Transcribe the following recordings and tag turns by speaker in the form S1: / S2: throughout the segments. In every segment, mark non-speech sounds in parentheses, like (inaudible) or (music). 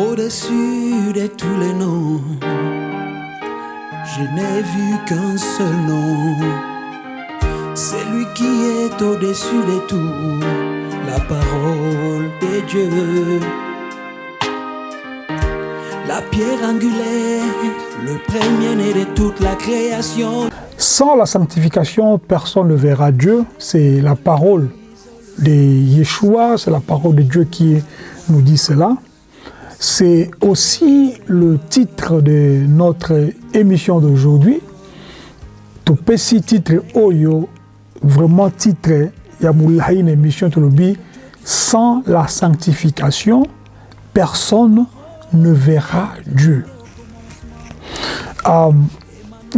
S1: Au-dessus de tous les noms, je n'ai vu qu'un seul nom. C'est lui qui est au-dessus de tout, la parole de Dieu. La pierre angulaire, le premier-né de toute la création.
S2: Sans la sanctification, personne ne verra Dieu. C'est la parole de Yeshua, c'est la parole de Dieu qui nous dit cela. C'est aussi le titre de notre émission d'aujourd'hui. Tout petit titre Oyo, vraiment titre, Yamoulahi, une émission Tolobi, sans la sanctification, personne ne verra Dieu. Euh,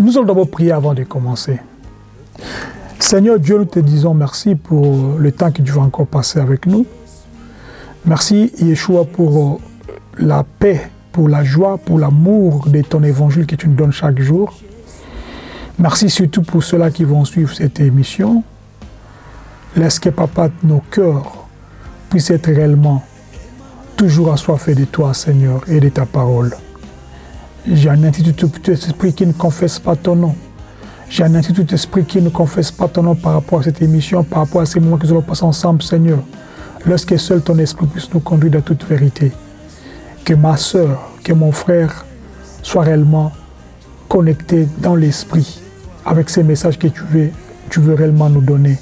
S2: nous allons d'abord prier avant de commencer. Seigneur Dieu, nous te disons merci pour le temps que tu vas encore passer avec nous. Merci Yeshua pour la paix, pour la joie, pour l'amour de ton évangile que tu nous donnes chaque jour. Merci surtout pour ceux-là qui vont suivre cette émission. Laisse que, Papa, nos cœurs puissent être réellement toujours assoiffés de toi, Seigneur, et de ta parole. J'ai un tout esprit qui ne confesse pas ton nom. J'ai un tout esprit qui ne confesse pas ton nom par rapport à cette émission, par rapport à ces moments que nous allons passer ensemble, Seigneur. Lorsque seul ton esprit puisse nous conduire dans toute vérité que ma soeur, que mon frère soient réellement connectés dans l'esprit avec ces messages que tu veux, tu veux réellement nous donner.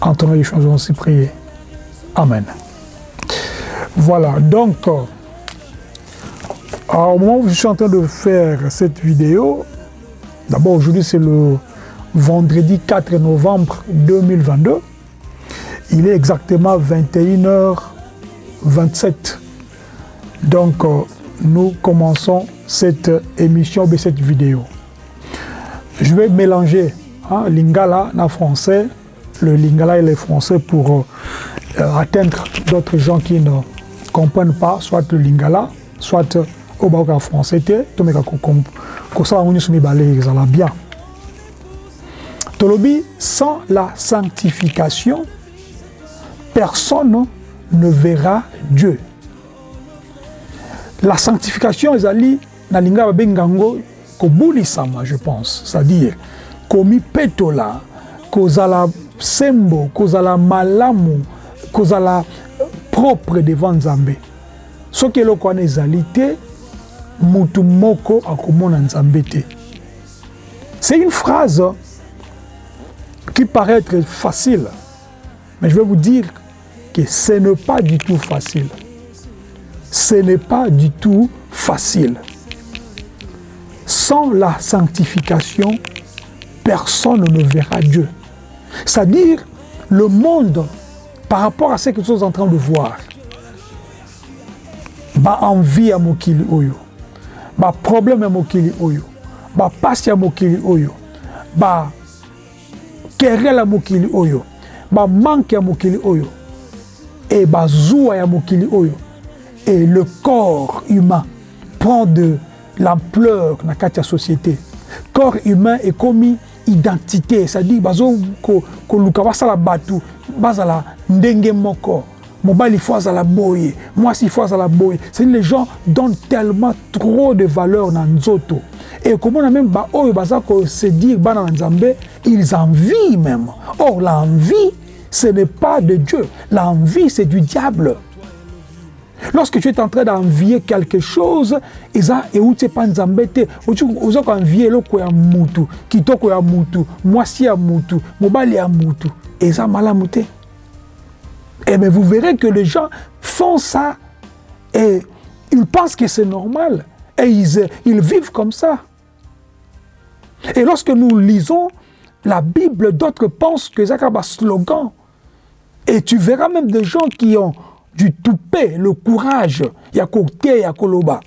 S2: En ton nom, nous allons aussi. Amen. Voilà, donc, euh, au moment où je suis en train de faire cette vidéo, d'abord aujourd'hui c'est le vendredi 4 novembre 2022, il est exactement 21h27 donc, euh, nous commençons cette émission cette vidéo. Je vais mélanger hein, lingala en français, le lingala et le français pour euh, atteindre d'autres gens qui ne comprennent pas soit le lingala, soit au bac français. Tolobi, sans la sanctification, personne ne verra Dieu. La sanctification ezali na linga babenga yango kobulisama je pense. C'est-à-dire komipetola kozala sembo kozala malamu kozala propre devant nzambe. Soki eloko wana ezali te mutu moko akomona nzambe te. C'est une phrase qui paraît être facile mais je vais vous dire que ce n'est pas du tout facile ce n'est pas du tout facile. Sans la sanctification, personne ne verra Dieu. C'est-à-dire, le monde, par rapport à ce que nous sommes en train de voir, ba envie à mokili oyo, ba problème à mokili oyo, ba passe à mokili oyo, ba querelle à mokili oyo, ba manque à mokili oyo, et ba zoua à mokili oyo, et le corps humain prend de l'ampleur dans la société. Corps humain est commis identité, c'est-à-dire ko luka basala batu bazala ndenge moko. Mobile il faut la boye, moi si faut la boye. C'est les gens donnent tellement trop de valeur dans nzoto. Et comment on a même ba oyo bazako se dire bana nzambe, ils envient même. Or l'envie ce n'est pas de Dieu, l'envie c'est du diable. Lorsque tu es en train d'envier quelque chose, eza euti pa nzambe te oza koenvie eloko ya mutu kitoko ya mutu mwasi ya mutu mobali ya mutu eza malamu te. Et mais vous verrez que les gens font ça et ils pensent que c'est normal et ils, ils vivent comme ça. Et lorsque nous lisons la Bible d'autres pensent que c'est un slogan. Et tu verras même des gens qui ont du toupet, le courage, yakote, yakoloba.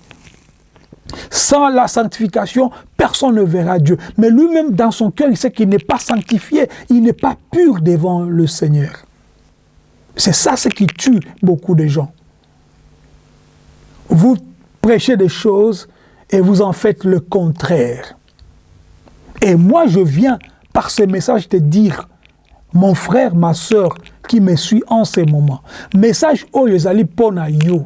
S2: Sans la sanctification, personne ne verra Dieu. Mais lui-même, dans son cœur, il sait qu'il n'est pas sanctifié, il n'est pas pur devant le Seigneur. C'est ça ce qui tue beaucoup de gens. Vous prêchez des choses et vous en faites le contraire. Et moi, je viens par ce message te dire, mon frère, ma soeur, qui me suit en ce moment. Message oyo ezali pona yo.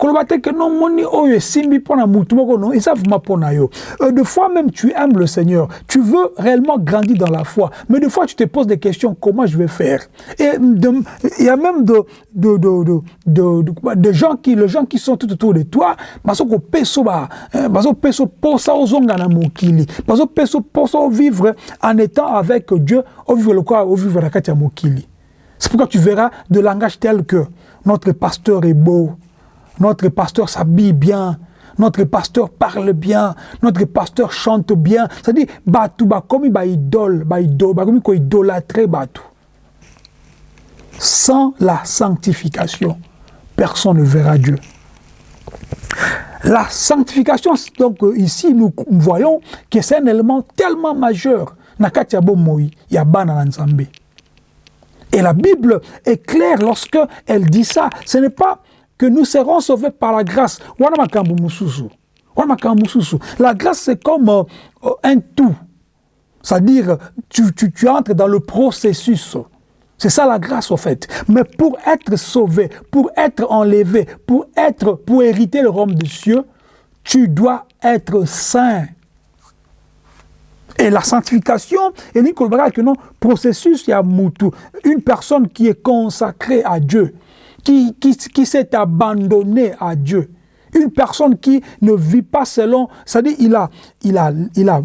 S2: Koloba te que non moni oyo esimbi mpo na mutu moko non eza vraiment mpo na yo. Euh, de fois même tu aimes le Seigneur. Tu veux réellement grandir dans la foi. Mais de fois tu te poses des questions comment je vais faire? Et il y a même de de de de de, de, gens qui les gens qui sont tout autour de toi bazo ko peso ba hein, bazo peso posa ozonga na mokili. Bazo peso posa vivre en étant avec Dieu au vivre le quoi? Au vivre la kati ya mokili c'est pourquoi tu verras de langage tel que notre pasteur est beau, notre pasteur s'habille bien, notre pasteur parle bien, notre pasteur chante bien. C'est-à-dire, Batou, il idolâtrer Batou. Sans la sanctification, personne ne verra Dieu. La sanctification, donc euh, ici, nous voyons que c'est un élément tellement majeur. Nakatia Moi, il y a et la Bible est claire lorsque elle dit ça. Ce n'est pas que nous serons sauvés par la grâce. La grâce, c'est comme euh, un tout. C'est-à-dire, tu, tu, tu entres dans le processus. C'est ça la grâce, au fait. Mais pour être sauvé, pour être enlevé, pour être, pour hériter le royaume des cieux, tu dois être saint. Et la sanctification, et que non, processus, il y a. Une personne qui est consacrée à Dieu, qui, s'est abandonnée à Dieu. Une personne qui ne vit pas selon, c'est-à-dire il a, il euh,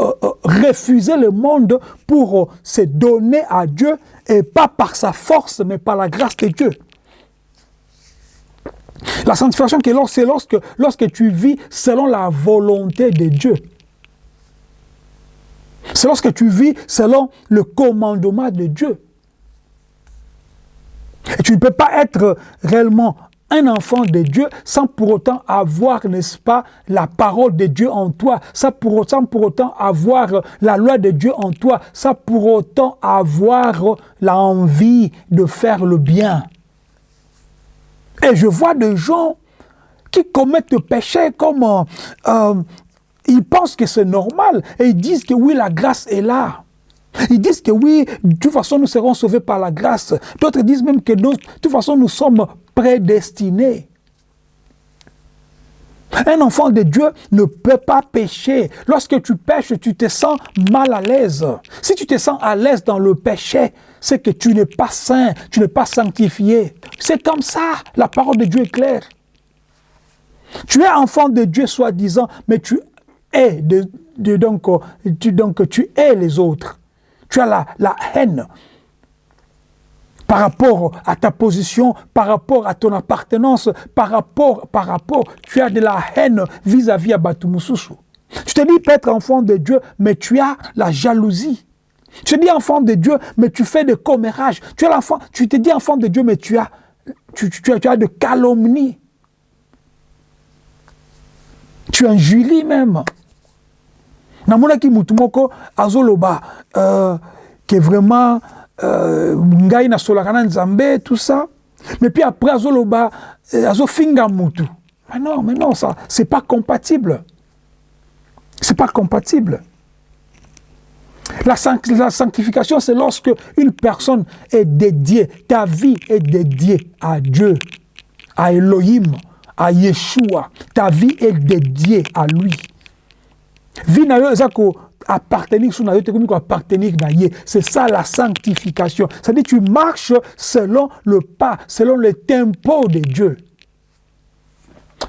S2: euh, refusé le monde pour euh, se donner à Dieu, et pas par sa force, mais par la grâce de Dieu. La sanctification, c'est lorsque, lorsque tu vis selon la volonté de Dieu. C'est lorsque tu vis selon le commandement de Dieu. Et tu ne peux pas être réellement un enfant de Dieu sans pour autant avoir, n'est-ce pas, la parole de Dieu en toi, sans pour, autant, avoir la loi de Dieu en toi, sans pour autant avoir l'envie de faire le bien. Et je vois des gens qui commettent le péché comme euh, ils pensent que c'est normal et ils disent que oui, la grâce est là. Ils disent que oui, de toute façon, nous serons sauvés par la grâce. D'autres disent même que de toute façon, nous sommes prédestinés. Un enfant de Dieu ne peut pas pécher. Lorsque tu pêches, tu te sens mal à l'aise. Si tu te sens à l'aise dans le péché, c'est que tu n'es pas saint, tu n'es pas sanctifié. C'est comme ça. La parole de Dieu est claire. Tu es enfant de Dieu, soi-disant, mais tu donc, tu, donc tu es les autres. Tu as la, haine par rapport à ta position, par rapport à ton appartenance, par rapport, par rapport, tu as de la haine vis-à-vis à Batumususu. Tu te dis être enfant de Dieu, mais tu as la jalousie. Tu te dis enfant de Dieu, mais tu fais des commérages. Tu, es tu te dis enfant de Dieu, mais tu as, tu, tu, as, tu as de. Tu même namonaki mutu moko azoloba euh, que vraiment euh, ngai nasolaka na nzambe tout ça mais puis après azoloba euh, azofinga mutu mais non mais non ça c'est pas compatible c'est pas compatible la sanctification, c'est lorsque une personne est dédiée, ta vie est dédiée à Dieu, à Elohim, à Yeshua. Ta vie est dédiée à lui. Vie na yo eza koappartenir so na yo te ye c'est ça la sanctification à dire tu marches selon le pas selon le tempo de Dieu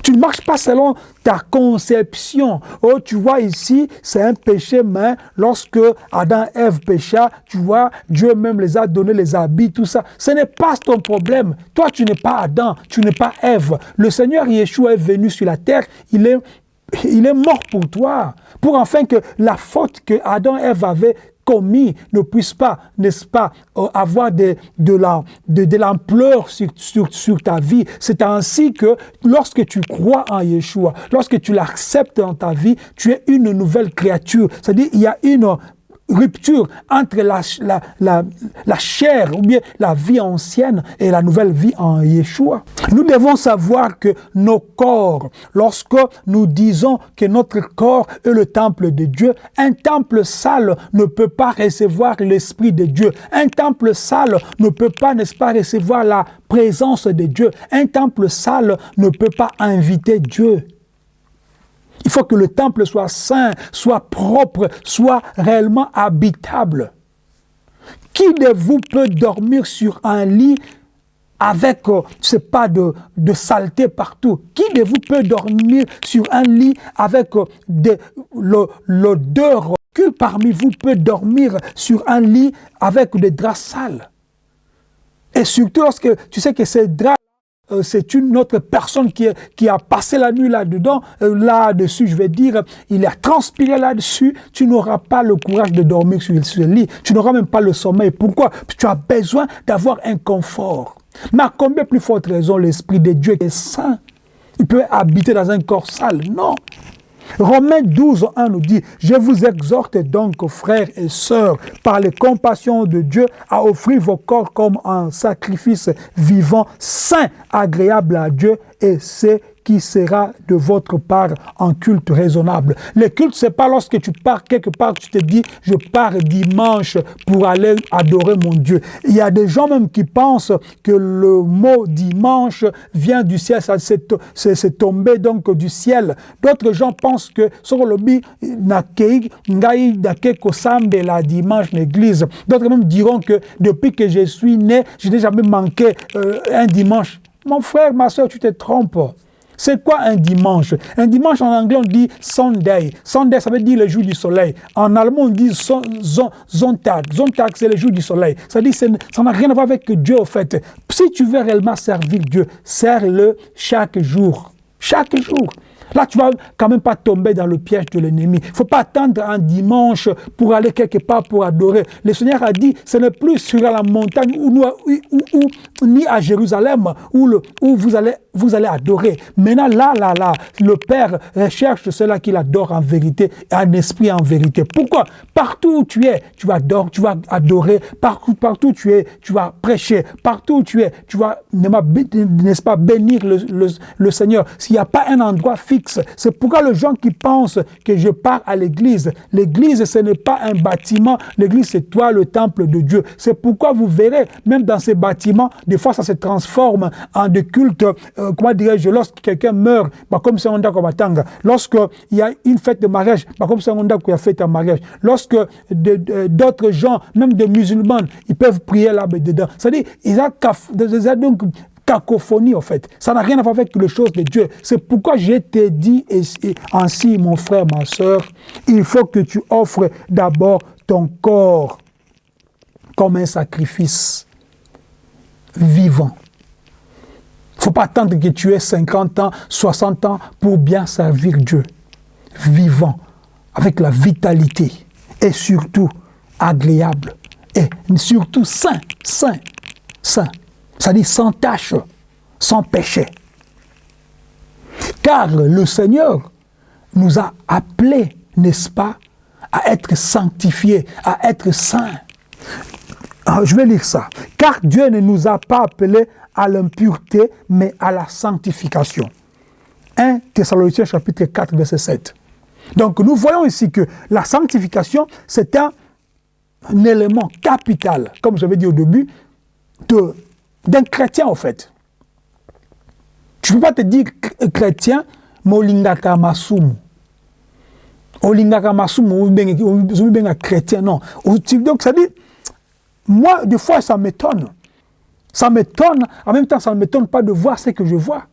S2: tu ne marches pas selon ta conception. Oh, tu vois ici, c'est un péché, mais lorsque Adam et Ève pécha, tu vois, Dieu même les a donné les habits, tout ça. Ce n'est pas ton problème. Toi, tu n'es pas Adam, tu n'es pas Ève. Le Seigneur Yeshua est venu sur la terre, il est il est mort pour toi, pour enfin que la faute que Adam et Ève avaient commis ne puisse pas, n'est-ce pas, euh, avoir de, l'ampleur sur, sur, ta vie. C'est ainsi que lorsque tu crois en Yeshua, lorsque tu l'acceptes dans ta vie, tu es une nouvelle créature. C'est-à-dire, il y a une rupture entre la, la, la, chair ou bien la vie ancienne et la nouvelle vie en Yeshua. Nous devons savoir que nos corps, lorsque nous disons que notre corps est le temple de Dieu, un temple sale ne peut pas recevoir l'Esprit de Dieu. Un temple sale ne peut pas, n'est-ce pas, recevoir la présence de Dieu. Un temple sale ne peut pas inviter Dieu. Il faut que le temple soit saint, soit propre, soit réellement habitable. Qui de vous peut dormir sur un lit avec, euh, c'est pas de, de, saleté partout? Qui de vous peut dormir sur un lit avec euh, l'odeur? Que parmi vous peut dormir sur un lit avec des draps sales? Et surtout lorsque tu sais que ces draps euh, c'est une autre personne qui, a passé la nuit là-dedans, euh, là-dessus, je vais dire, il a transpiré là-dessus, tu n'auras pas le courage de dormir sur, sur le lit, tu n'auras même pas le sommeil. Pourquoi? Tu as besoin d'avoir un confort. Mais à combien plus forte raison l'Esprit de Dieu est saint. Il peut habiter dans un corps sale. Non Romains 12, 1 nous dit, « Je vous exhorte donc, frères et sœurs, par les compassions de Dieu, à offrir vos corps comme un sacrifice vivant, saint, agréable à Dieu, et c'est qui sera de votre part en culte raisonnable. Le culte, c'est pas lorsque tu pars quelque part, tu te dis, je pars dimanche pour aller adorer mon Dieu. Il y a des gens même qui pensent que le mot dimanche vient du ciel, c'est tombé donc du ciel. D'autres gens pensent que sur le la dimanche l'église. D'autres même diront que depuis que je suis né, je n'ai jamais manqué euh, un dimanche. Mon frère, ma soeur, tu te trompes. C'est quoi un dimanche? Un dimanche en anglais on dit Sunday. Sunday ça veut dire le jour du soleil. En allemand on dit Sonntag. Sonntag c'est le jour du soleil. Ça dit ça n'a rien à voir avec Dieu au fait. Si tu veux réellement servir Dieu, sers-le chaque jour. Chaque jour. Là, tu vas quand même pas tomber dans le piège de l'ennemi. Il ne faut pas attendre un dimanche pour aller quelque part pour adorer. Le Seigneur a dit, ce n'est plus sur la montagne ou, ni à Jérusalem où, vous, allez, vous allez adorer. Maintenant, là, là, là, le Père recherche cela qu'il adore en vérité, un esprit en vérité. Pourquoi? Partout où tu es, tu vas adorer, tu vas adorer. Partout, partout où tu es, tu vas prêcher. Partout où tu es, tu vas, n'est-ce pas, bénir le, le, le Seigneur. S'il n'y a pas un endroit fixe, c'est pourquoi les gens qui pensent que je pars à l'église, l'église ce n'est pas un bâtiment, l'église c'est toi le temple de Dieu. C'est pourquoi vous verrez, même dans ces bâtiments, des fois ça se transforme en des cultes, euh, comment dirais-je, lorsque quelqu'un meurt, bah, comme c'est lorsqu'il y a une fête de mariage, bah, comme c'est a fait un mariage, lorsque d'autres gens, même des musulmans, ils peuvent prier là-dedans. C'est-à-dire, ils ont donc cacophonie, en fait. Ça n'a rien à voir avec les choses de Dieu. C'est pourquoi je t'ai dit ainsi, mon frère, ma soeur, il faut que tu offres d'abord ton corps comme un sacrifice vivant. Il ne faut pas attendre que tu aies 50 ans, 60 ans pour bien servir Dieu. Vivant, avec la vitalité et surtout agréable et surtout saint, saint, saint c'est-à-dire sans tâche, sans péché. Car le Seigneur nous a appelés, n'est-ce pas, à être sanctifiés, à être saints. Ah, je vais lire ça. Car Dieu ne nous a pas appelés à l'impureté, mais à la sanctification. 1 Thessaloniciens chapitre 4, verset 7. Donc nous voyons ici que la sanctification, c'est un, un, élément capital, comme j'avais dit au début, de d'un chrétien, en fait. Tu ne peux pas te dire chrétien, mais olingaka masumu. Olingaka masumu, ou chrétien, non. Donc, ça dit, moi, des fois, ça m'étonne. Ça m'étonne, en même temps, ça ne m'étonne pas de voir ce que je vois.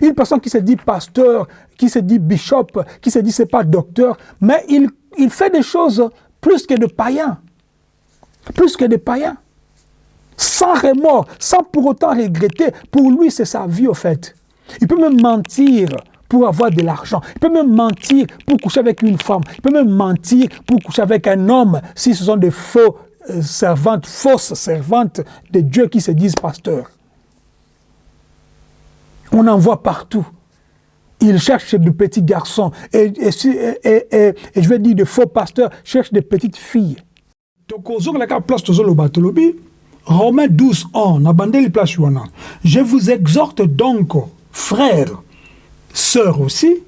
S2: Une personne qui se dit pasteur, qui se dit bishop, qui se dit c'est pas docteur, mais il, fait des choses plus que de païens. Plus que des païens sans remords, sans pour autant regretter. Pour lui, c'est sa vie, au fait. Il peut même mentir pour avoir de l'argent. Il peut même mentir pour coucher avec une femme. Il peut même mentir pour coucher avec un homme si ce sont des faux euh, servantes, fausses servantes de Dieu qui se disent pasteurs. On en voit partout. ils cherchent de petits garçons. Et, et, je vais dire, de faux pasteurs cherchent des petites filles. Donc, la place Romains 12, 1, place Je vous exhorte donc, frères, sœurs aussi,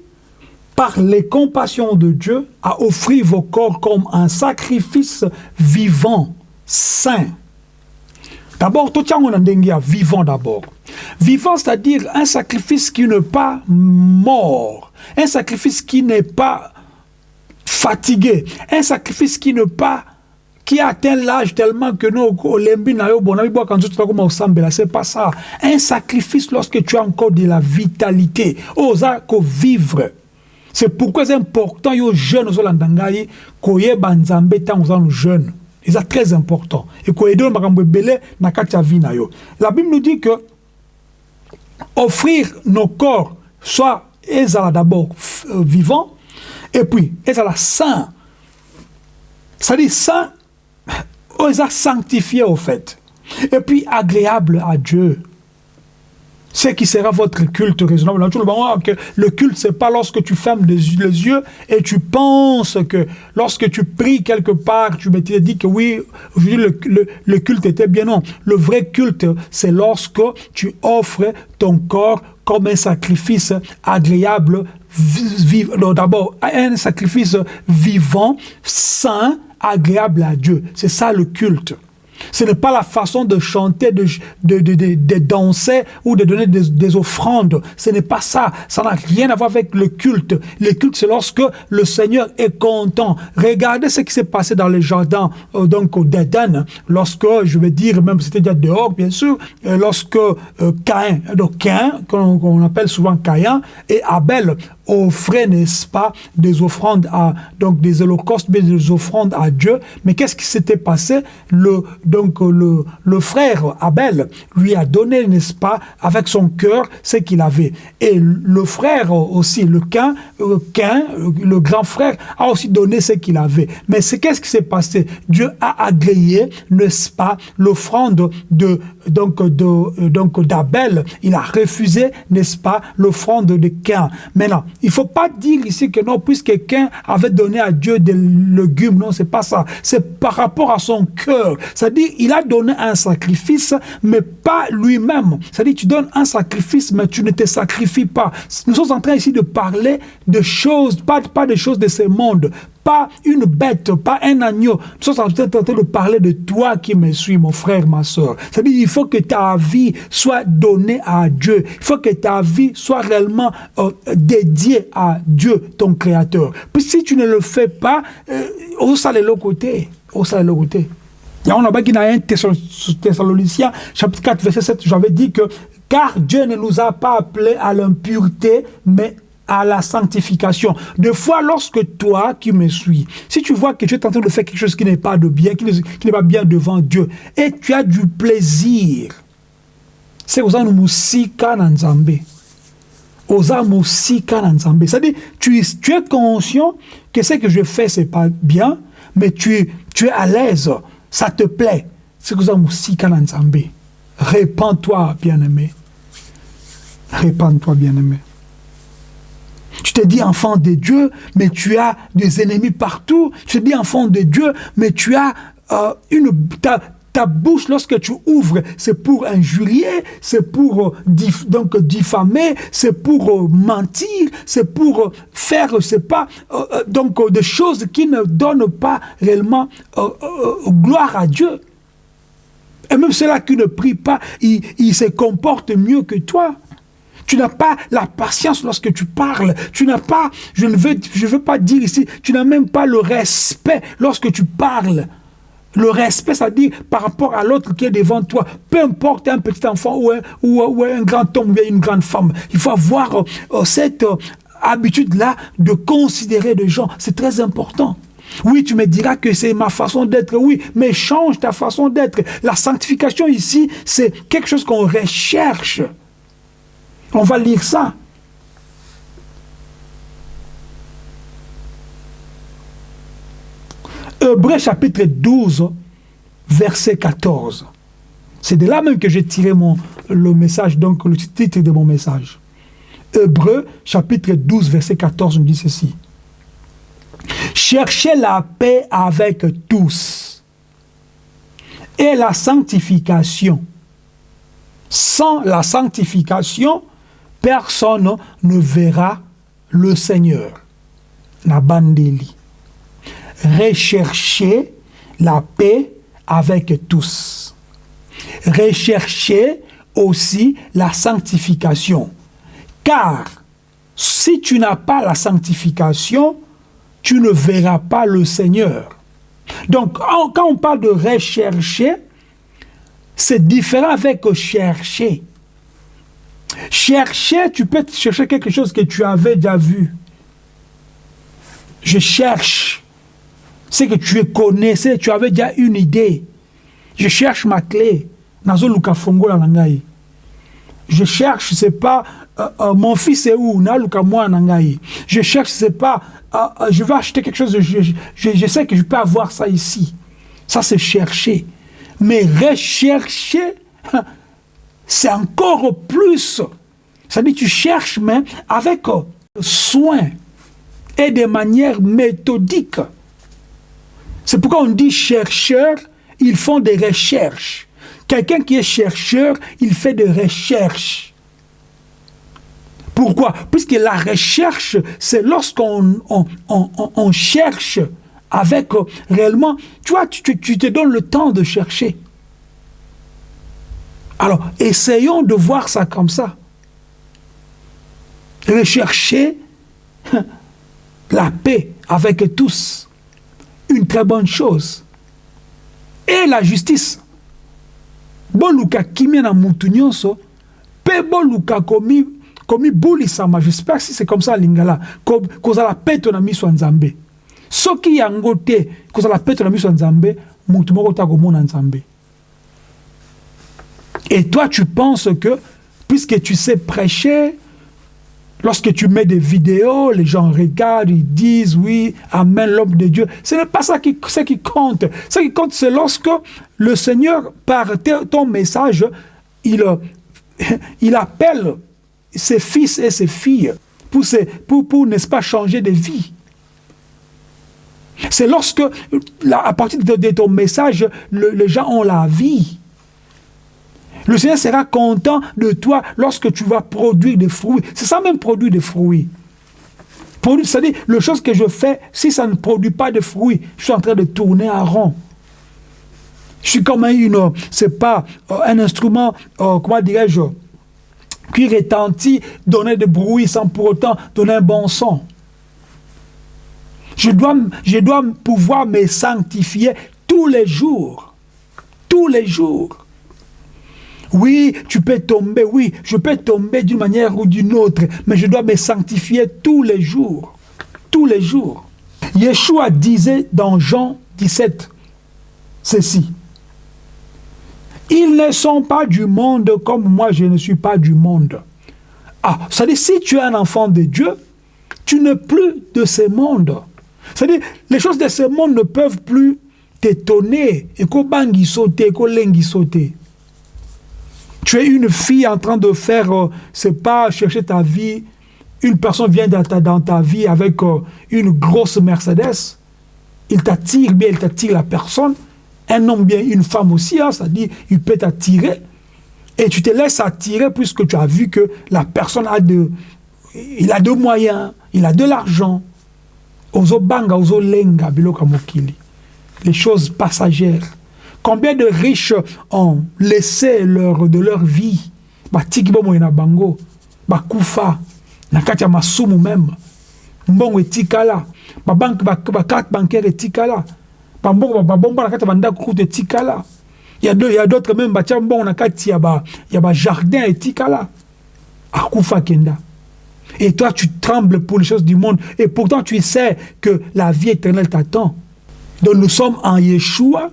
S2: par les compassions de Dieu, à offrir vos corps comme un sacrifice vivant, saint. D'abord, tout monde vivant d'abord. Vivant, c'est-à-dire un sacrifice qui n'est pas mort, un sacrifice qui n'est pas fatigué, un sacrifice qui n'est pas qui atteint l'âge tellement que nous, c'est pas ça. Un sacrifice lorsque tu as encore de la vitalité, osa vivre. C'est pourquoi c'est important, aux jeunes, aux landangai, koye banzambe tant aux jeunes. C'est très important. Et koye de makambo belé na katia vie La Bible nous dit que offrir nos corps, soit ezala d'abord euh, vivant, et puis ezala saint. C'est-à-dire (coughs) ezala sanctifié au fait. Et puis agréable à Dieu ce qui sera votre culte raisonnable. Le culte, c'est pas lorsque tu fermes les, yeux et tu penses que lorsque tu pries quelque part, tu m'étais dit que oui, le, le, culte était bien. Non, le vrai culte, c'est lorsque tu offres ton corps comme un sacrifice agréable, d'abord un sacrifice vivant, saint, agréable à Dieu. C'est ça le culte. Ce n'est pas la façon de chanter, de, de, de, de danser ou de donner des, offrandes. Ce n'est pas ça. Ça n'a rien à voir avec le culte. Le culte, c'est lorsque le Seigneur est content. Regardez ce qui s'est passé dans le jardin euh, donc d'Éden. Lorsque, je vais dire, même c'était déjà dehors, bien sûr, euh, lorsque euh, Caïn, donc Caïn, qu'on appelle souvent Caïn, et Abel offrait, n'est-ce pas, des offrandes à, donc des holocaustes, mais des offrandes à Dieu. Mais qu'est-ce qui s'était passé? Le, donc, le, le frère Abel lui a donné, n'est-ce pas, avec son cœur, ce qu'il avait. Et le frère aussi, le Cain, euh, euh, le grand frère, a aussi donné ce qu'il avait. Mais c'est qu'est-ce qui s'est passé? Dieu a agréé, n'est-ce pas, l'offrande de, donc, de, donc, d'Abel. Il a refusé, n'est-ce pas, l'offrande de Cain. Maintenant, il ne faut pas dire ici que non, puisque quelqu'un avait donné à Dieu des légumes, non, c'est pas ça. C'est par rapport à son cœur. C'est-à-dire, il a donné un sacrifice, mais pas lui-même. C'est-à-dire, tu donnes un sacrifice, mais tu ne te sacrifies pas. Nous sommes en train ici de parler de choses, pas, pas des choses de ce monde, pas une bête, pas un agneau. Nous sommes en train de parler de toi qui me suis, mon frère, ma soeur. C'est-à-dire, il faut que ta vie soit donnée à Dieu. Il faut que ta vie soit réellement euh, dédiée à Dieu, ton Créateur. Puis si tu ne le fais pas, euh, au salé l'autre côté. Au salé l'autre côté. Il y a un Thessaloniciens, chapitre 4, verset 7, j'avais dit que car Dieu ne nous a pas appelés à l'impureté, mais à la sanctification. Des fois, lorsque toi qui me suis, si tu vois que tu es en train de faire quelque chose qui n'est pas de bien, qui n'est pas bien devant Dieu, et tu as du plaisir, c'est aux musika. Oza musika. C'est-à-dire, tu, tu es conscient que ce que je fais, c'est pas bien, mais tu, tu es à l'aise, ça te plaît. C'est aux musika nzambe. Répands-toi, bien-aimé. Répands-toi, bien-aimé. Tu te dis enfant de Dieu, mais tu as des ennemis partout. Tu te dis enfant de Dieu, mais tu as euh. Ta, bouche, lorsque tu ouvres, c'est pour injurier, c'est pour euh, diffamer, c'est pour euh, mentir, c'est pour faire, c'est pas des choses qui ne donnent pas réellement gloire à Dieu. Et même ceux-là qui ne prient pas, ils se comportent mieux que toi. Tu n'as pas la patience lorsque tu parles. Tu n'as pas, je ne veux, je veux pas dire ici, tu n'as même pas le respect lorsque tu parles. Le respect, c'est-à-dire par rapport à l'autre qui est devant toi. Peu importe un petit enfant ou un, ou, un grand homme ou une grande femme. Il faut avoir euh, cette euh, habitude-là de considérer les gens. C'est très important. Oui, tu me diras que c'est ma façon d'être, oui, mais change ta façon d'être. La sanctification ici, c'est quelque chose qu'on recherche. On va lire ça. Hébreu chapitre 12, verset 14. C'est de là même que j'ai tiré mon, le message, donc le titre de mon message. Hébreu, chapitre 12, verset 14, nous dit ceci. Cherchez la paix avec tous et la sanctification. Sans la sanctification, personne ne verra le Seigneur. Nabandeli. Recherchez la paix avec tous. Recherchez aussi la sanctification. Car si tu n'as pas la sanctification, tu ne verras pas le Seigneur. Donc, quand on parle de rechercher, c'est différent avec chercher. Chercher, tu peux chercher quelque chose que tu avais déjà vu. Je cherche ce que tu connaissais, tu avais déjà une idée. Je cherche ma clé. Je cherche, sais pas, euh, euh, mon fils est où? Je cherche, sais pas, euh, je vais acheter quelque chose, je, je, je, sais que je peux avoir ça ici. Ça, c'est chercher. Mais rechercher, (laughs) c'est encore plus. Ça dit, tu cherches, mais avec soin et de manière méthodique. C'est pourquoi on dit chercheurs, ils font des recherches. Quelqu'un qui est chercheur, il fait des recherches. Pourquoi? Puisque la recherche, c'est lorsqu'on on, cherche avec euh, réellement, tu vois, tu, te donnes le temps de chercher. Alors, essayons de voir ça comme ça. Rechercher la paix avec tous une très bonne chose. Et la justice. Boluka kimia na mutu nyonso, pe boluka komi komi bulisama, j'espère si c'est comme ça lingala, kozala peto na miso nzambe. Soki yango te, kozala peto na miso nzambe, mutu moko ta komona nzambe. Et toi tu penses que puisque tu sais prêcher, Lorsque tu mets des vidéos, les gens regardent, ils disent oui, Amen, l'homme de Dieu. Ce n'est pas ça qui, qui compte. Ce qui compte, c'est lorsque le Seigneur, par ton message, il, (laughs) il appelle ses fils et ses filles pour, pour, pour n'est-ce pas, changer de vie. C'est lorsque, à partir de, ton message, les gens ont la vie. Le Seigneur sera content de toi lorsque tu vas produire des fruits. C'est ça même produire des fruits. C'est-à-dire, le chose que je fais, si ça ne produit pas de fruits, je suis en train de tourner en rond. Je suis comme une, c'est pas euh, un instrument, euh, comment dirais-je, qui retentit, donner des bruits sans pour autant donner un bon son. Je dois pouvoir me sanctifier tous les jours. Tous les jours. Oui, tu peux tomber, oui, je peux tomber d'une manière ou d'une autre, mais je dois me sanctifier tous les jours. Tous les jours. Yeshua disait dans Jean 17 ceci. Ils ne sont pas du monde comme moi je ne suis pas du monde. Ah, c'est-à-dire si tu es un enfant de Dieu, tu n'es plus de ce monde. C'est-à-dire les choses de ce monde ne peuvent plus t'étonner. Et bangi sauter, lengi sauter. Tu es une fille en train de faire, euh, c'est pas chercher ta vie. Une personne vient dans ta, vie avec euh, une grosse Mercedes. Il t'attire bien, il t'attire la personne. Un homme bien, une femme aussi, hein, dit, il peut t'attirer. Et tu te laisses attirer puisque tu as vu que la personne a de, il a de moyens, il a de l'argent. Les choses passagères. Combien de riches ont laissé leur, de leur vie? Batiki bomoi na bango bakufa na kati ya masumu même. Mbongo etikala babanke bakarte bancaire etikala bambongo babomba na kati ya bandako kutu etikala il y a d'autres même batia mbongo na kati ya ba ya ba jardin etikala akufa kenda. Et toi tu trembles pour les choses du monde. Et pourtant tu sais que la vie éternelle t'attend. Donc nous sommes en Yeshua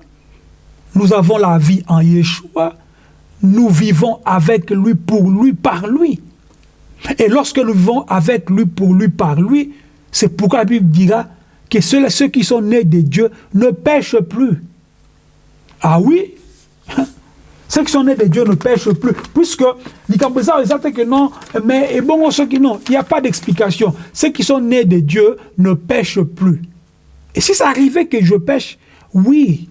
S2: nous avons la vie en Yeshua. Nous vivons avec lui, pour lui, par lui. Et lorsque nous vivons avec lui, pour lui, par lui, c'est pourquoi la Bible dira que ceux, qui sont nés de Dieu ne pêchent plus. Ah oui? (laughs) Ceux qui sont nés de Dieu ne pêchent plus. Puisque, que non, mais bon, ceux qui non, il n'y a pas d'explication. Ceux qui sont nés de Dieu ne pêchent plus. Et si ça arrivait que je pêche, oui,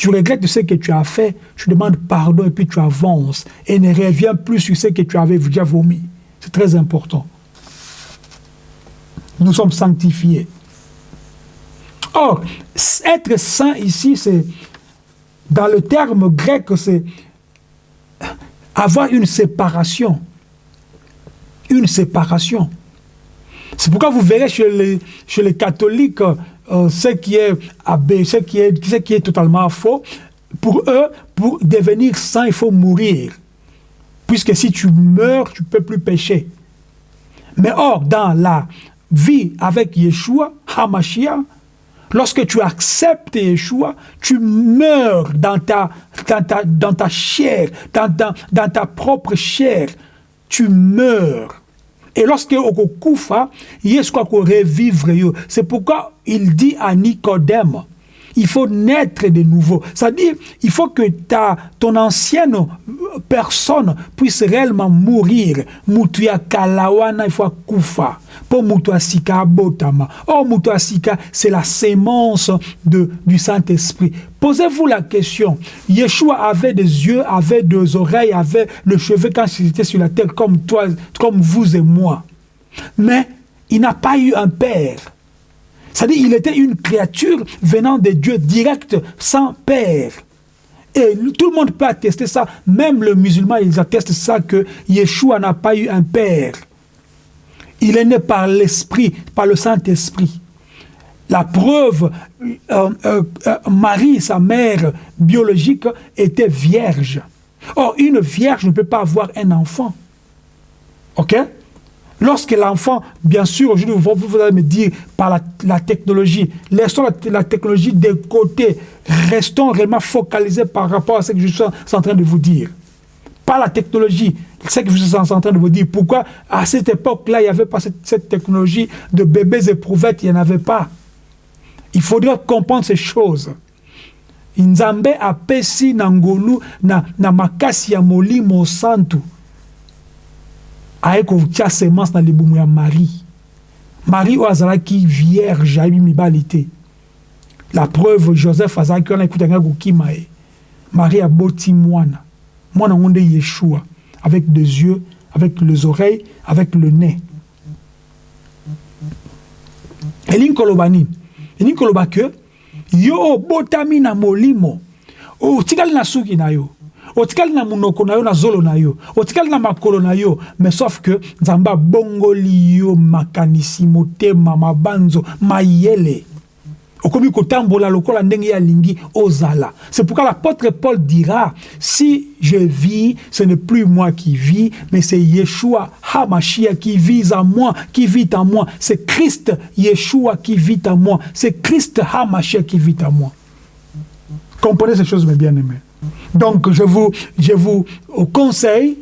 S2: tu regrettes ce que tu as fait, tu demandes pardon et puis tu avances et ne reviens plus sur ce que tu avais déjà vomi. C'est très important. Nous sommes sanctifiés. Or, être saint ici, c'est, dans le terme grec, c'est avoir une séparation. Une séparation. C'est pourquoi vous verrez chez les, chez les catholiques, euh, ce, qui est, ce, qui est, ce qui est totalement faux. Pour eux, pour devenir saint, il faut mourir. Puisque si tu meurs, tu ne peux plus pécher. Mais or, dans la vie avec Yeshua, Hamashiach, Lorsque tu acceptes Yeshua, tu meurs dans ta, chair, dans ta propre chair. Tu meurs. Et lorsque okufa, Yeshua revivre. C'est pourquoi il dit à Nicodème, il faut naître de nouveau. C'est-à-dire, il faut que ta, ton ancienne personne puisse réellement mourir. Mutuya kalawana, il faut kufa. Pour mutuasika botama. Oh, mutuasika, c'est la sémence de, du Saint-Esprit. Posez-vous la question. Yeshua avait des yeux, avait des oreilles, avait le cheveu quand il était sur la terre comme toi, comme vous et moi. Mais il n'a pas eu un père. C'est-à-dire qu'il était une créature venant de Dieu direct, sans père. Et tout le monde peut attester ça. Même le musulman, ils attestent ça que Yeshua n'a pas eu un père. Il est né par l'Esprit, par le Saint-Esprit. La preuve, euh, euh, euh, Marie, sa mère biologique, était vierge. Or, une vierge ne peut pas avoir un enfant. OK? Lorsque l'enfant, bien sûr, aujourd'hui, vous, allez me dire par la, technologie, laissons la, technologie de côté, restons réellement focalisés par rapport à ce que je suis en train de vous dire. Par la technologie, ce que je suis en train de vous dire. Pourquoi? À cette époque-là, il n'y avait pas cette, technologie de bébés éprouvettes, il n'y en avait pas. Il faudrait comprendre ces choses. Na makasi ya molimo santu aye kotia semence na libumu ya marie. Marie oyo azalaki vierge ayebi mibali te la preuve joseph azalaki wana ekutanga kokima ye marie aboti mwana mwana yango nde yeshua. Avec des yeux avec les oreilles avec le nez. Elingi koloba nini elingi koloba ke yo obotami na molimo. Otikali na suki na yo otikali na munoko na yo na zolo na yo. Otikali na makolo na yo. Mais sauf que nzambe abongoli yo makanisi motema mabanzo mayele. Okomi kotambola lokola ndenge alingi ozala. C'est pourquoi l'apôtre Paul dira si je vis ce n'est plus moi qui vis mais c'est Yeshua Hamashia qui vit en moi qui vit en moi. C'est Christ Yeshua qui vit en moi. C'est Christ Hamashia qui vit en moi. Comprenez ces choses mes bien-aimés donc, je vous, je vous conseille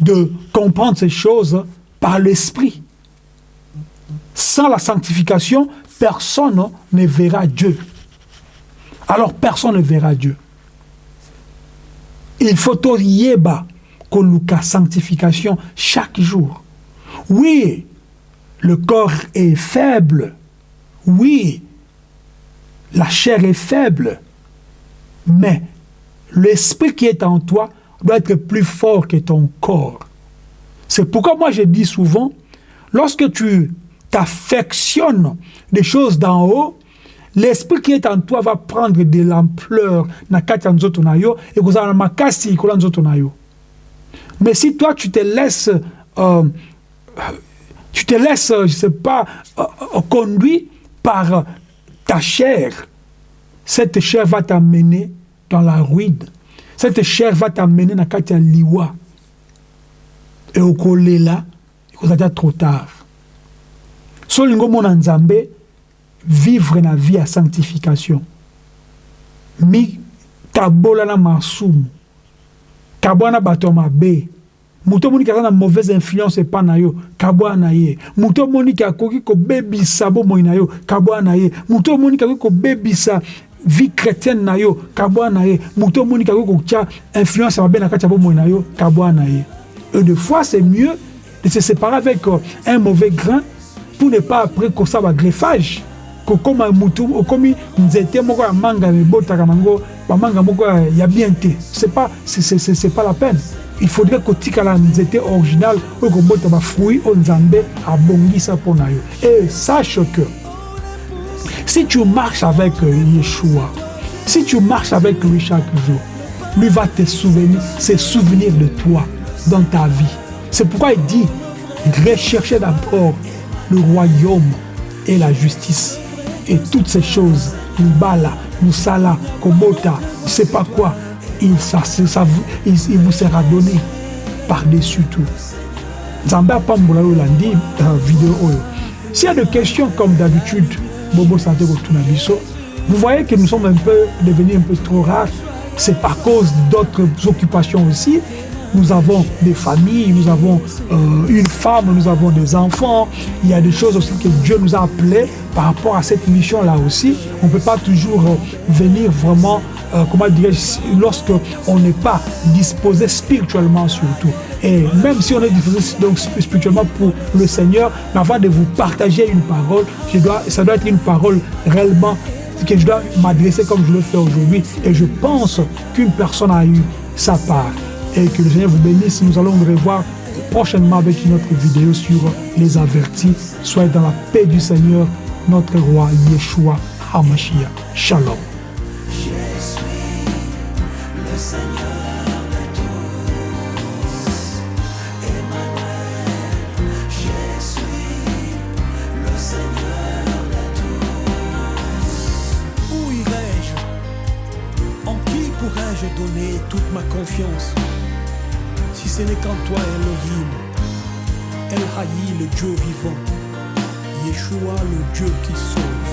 S2: de comprendre ces choses par l'esprit. Sans la sanctification, personne ne verra Dieu. Alors, personne ne verra Dieu. Il faut yeba la sanctification chaque jour. Oui, le corps est faible. Oui, la chair est faible. Mais l'esprit qui est en toi doit être plus fort que ton corps. C'est pourquoi moi je dis souvent, lorsque tu t'affectionnes des choses d'en haut, l'esprit qui est en toi va prendre de l'ampleur mais si toi tu te laisses euh, tu te laisses je sais pas euh, euh, conduit par ta chair cette chair va t'amener dans la ruine. Cette chair va t'amener dans la liwa. Et au collé là, il déjà trop tard. Solingo mon nzambe vivre na vie à sanctification. Mi kabola na masumu. Kabwana bato mabe. moto omoni kaza na mauvaise influence epa na yo kabwa na ye moto omoniki akoki kobebisa bomoi na yo kabwa na ye moto omoniki akoki kobebisa vie chrétienne na yo kabwa na ye. Moto omoni kako kotia influence mabe na kati ya bomoi na yo kabwa na ye. Et des fois c'est mieux de se séparer avec euh, un mauvais grain pour ne pas après kosala bagreffage kokóma mutu okomi nzete moko ya manga ebotaka nango bamanga moko ya bien te. C'est pas c'est c'est c'est pas la peine. Il faudrait kotikala nzete original oyo kobota bafruit oyo nzambe abongisa mpo na yo. Et sache que si tu marches avec Yeshua si tu marches avec lui chaque jour lui va te souvenir de toi dans ta vie c'est pourquoi il dit recherchez d'abord le royaume et la justice et toutes ces choses Mbala, Moussala, Kobota, je sais pas quoi il, il, vous sera donné par-dessus tout. Oyo. S'il y a des questions comme d'habitude, Bobo Santé vous voyez que nous sommes un peu devenus un peu trop rares. C'est par cause d'autres occupations aussi. Nous avons des familles, nous avons euh, une femme, nous avons des enfants. Il y a des choses aussi que Dieu nous a appelés par rapport à cette mission-là aussi. On ne peut pas toujours euh, venir vraiment euh, comment dirais-je, lorsque on n'est pas disposé spirituellement surtout. Et même si on est disposé donc spirituellement pour le Seigneur, mais avant de vous partager une parole, je dois, ça doit être une parole réellement que je dois m'adresser comme je le fais aujourd'hui. Et je pense qu'une personne a eu sa part. Et que le Seigneur vous bénisse. Nous allons nous revoir prochainement avec une autre vidéo sur les avertis. Soyez dans la paix du Seigneur, notre roi Yeshua HaMashiach. Shalom.
S1: Pourrais-je donner toute ma confiance? Si ce n'est qu'en toi, Elohim, El Haï, le Dieu vivant, Yeshua, le Dieu qui sauve.